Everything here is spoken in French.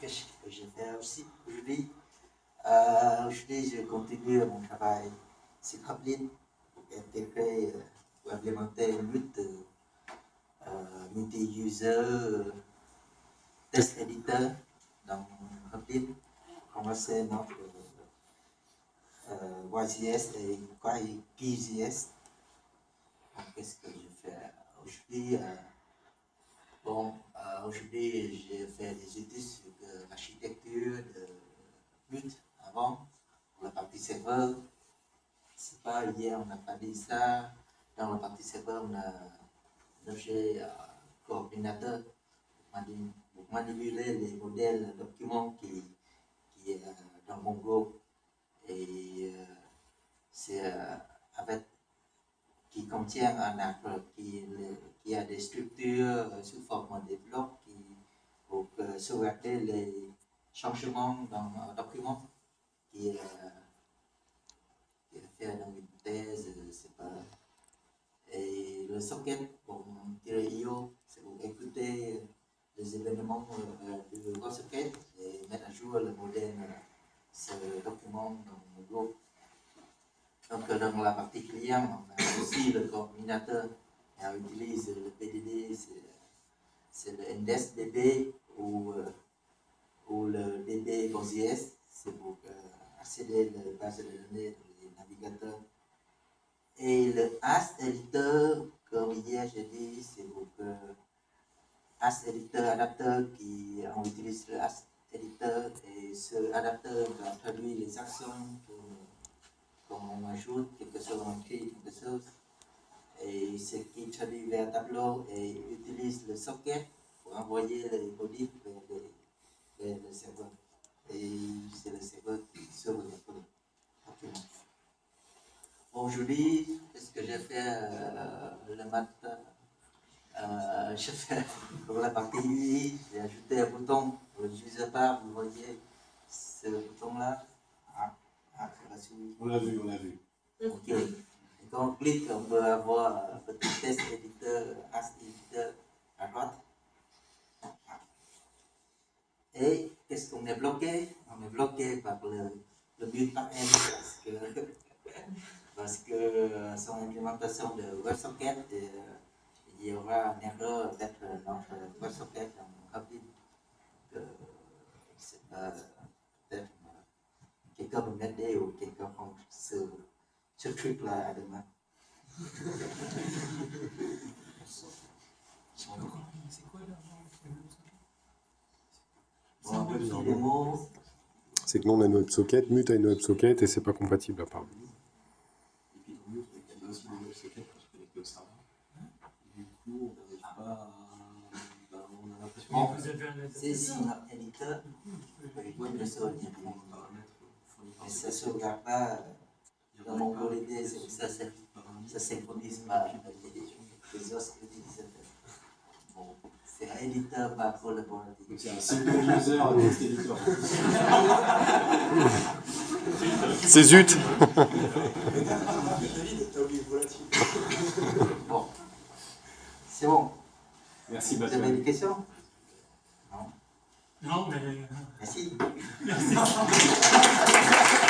que je fais aussi aujourd'hui euh, Aujourd'hui, je continue mon travail sur Kotlin pour intégrer, euh, pour implémenter une lutte euh, multi-user test editor dans Kotlin. Commencer notre euh, YCS et QGS. Qu'est-ce que je fais aujourd'hui Bon, euh, aujourd'hui, j'ai fait des études sur l'architecture de but avant, pour la partie serveur. C'est pas hier, on n'a pas dit ça. Dans la partie serveur, on a un objet euh, coordinateur pour manipuler les modèles documents qui, qui est dans Mongo. Et euh, c'est euh, avec qui contient un arbre qui, qui a des structures sous forme de blocs qui, pour sauvegarder les changements dans un document qui est, est fait dans une thèse, pas. Et le socket pour tirer IO, c'est pour écouter les événements euh, du socket et mettre à jour le modèle, ce document dans le groupe. Donc dans la partie client, on a aussi le coordinateur on utilise le PDD, c'est le NDES-DB ou, euh, ou le DB GOSIS, c'est pour euh, accéder à la base de données dans les navigateurs. Et le AS Editor, comme hier j'ai dit, c'est pour que AS Editor adapteur qui on utilise le AS Editor et ce adapteur va traduire les actions on ajoute quelque chose, on crée quelque chose, et ce qui traduit vers un tableau et utilise le socket pour envoyer les modifs vers, le serveur. Et c'est le serveur qui sauve le document. Aujourd'hui, qu'est-ce que j'ai fait euh, le matin? Euh, J'ai fait pour la partie UI, j'ai ajouté un bouton pour le user bar, vous voyez ce bouton-là? On l'a vu, on l'a vu. Ok. Quand on clique, on peut avoir un petit test éditeur, as éditeur à droite. Et qu'est-ce qu'on est bloqué? On est bloqué par le, le build backend parce que, parce que son implémentation de WebSocket, euh, il y aura une erreur avec notre WebSocket en rapide. C'est peut-être quelqu'un me ou quelqu'un prend ce, truc-là à demain. C'est que nous on a une WebSocket, Mute a une WebSocket et c'est pas compatible apparemment. Et puis dans Mute, il y a aussi des WebSockets pour se connecter au serveur. Du coup, on n'arrive pas à. on a l'impression. C'est si il peut se mais ça ne sauvegarde pas dans mon c'est ça, ça ne synchronise pas avec les, autres utilisateurs. Bon, c'est un éditeur pas collaboratif. C'est un single user text editor. C'est zut Bon, c'est bon. Merci, Vous avez des questions? Non, mais... Merci. Merci.